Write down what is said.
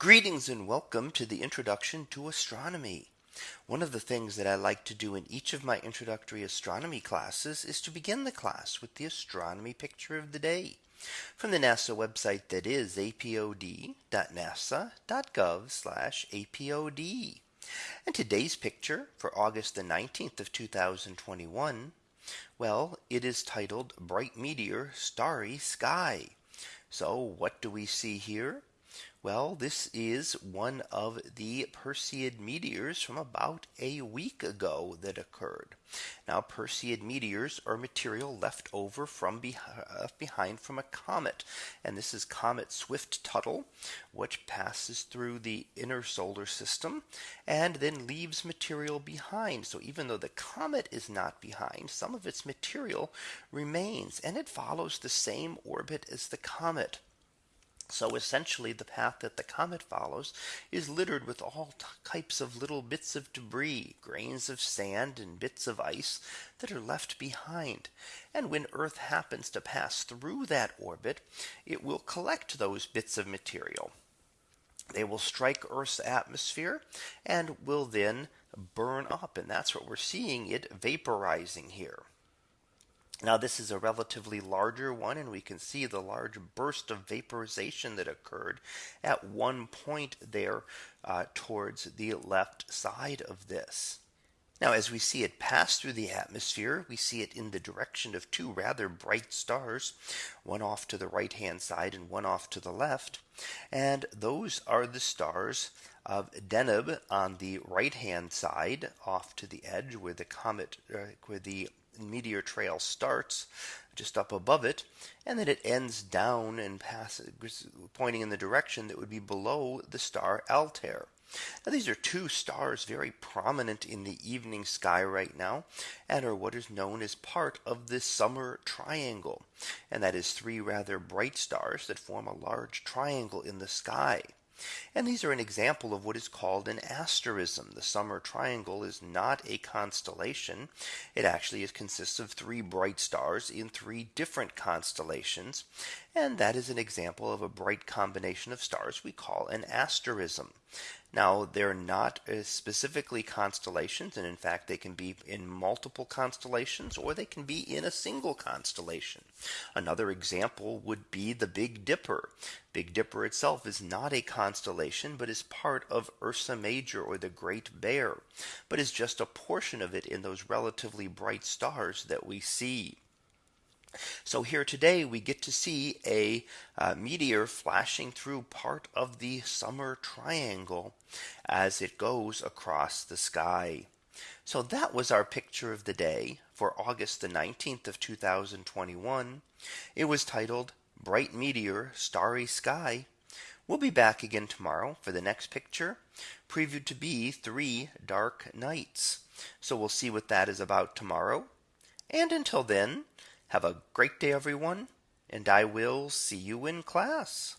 Greetings and welcome to the introduction to astronomy. One of the things that I like to do in each of my introductory astronomy classes is to begin the class with the astronomy picture of the day from the NASA website that is apod.nasa.gov apod. And today's picture for August the 19th of 2021. Well, it is titled bright meteor starry sky. So what do we see here? Well, this is one of the Perseid meteors from about a week ago that occurred. Now Perseid meteors are material left over from uh, behind from a comet. And this is comet Swift Tuttle, which passes through the inner solar system and then leaves material behind. So even though the comet is not behind, some of its material remains and it follows the same orbit as the comet. So essentially the path that the comet follows is littered with all types of little bits of debris, grains of sand and bits of ice that are left behind. And when Earth happens to pass through that orbit, it will collect those bits of material. They will strike Earth's atmosphere and will then burn up. And that's what we're seeing it vaporizing here. Now this is a relatively larger one and we can see the large burst of vaporization that occurred at one point there uh, towards the left side of this. Now as we see it pass through the atmosphere, we see it in the direction of two rather bright stars, one off to the right hand side and one off to the left. And those are the stars of Deneb on the right hand side off to the edge where the comet uh, where the meteor trail starts just up above it and then it ends down and passes pointing in the direction that would be below the star Altair. Now these are two stars very prominent in the evening sky right now and are what is known as part of the summer triangle. And that is three rather bright stars that form a large triangle in the sky. And these are an example of what is called an asterism. The summer triangle is not a constellation. It actually is, consists of three bright stars in three different constellations. And that is an example of a bright combination of stars we call an asterism. Now they're not uh, specifically constellations and in fact they can be in multiple constellations or they can be in a single constellation. Another example would be the Big Dipper. Big Dipper itself is not a constellation but is part of Ursa Major or the Great Bear but is just a portion of it in those relatively bright stars that we see. So here today we get to see a uh, meteor flashing through part of the summer triangle as it goes across the sky. So that was our picture of the day for August the 19th of 2021. It was titled Bright Meteor Starry Sky. We'll be back again tomorrow for the next picture previewed to be three dark nights. So we'll see what that is about tomorrow. And until then, have a great day, everyone, and I will see you in class.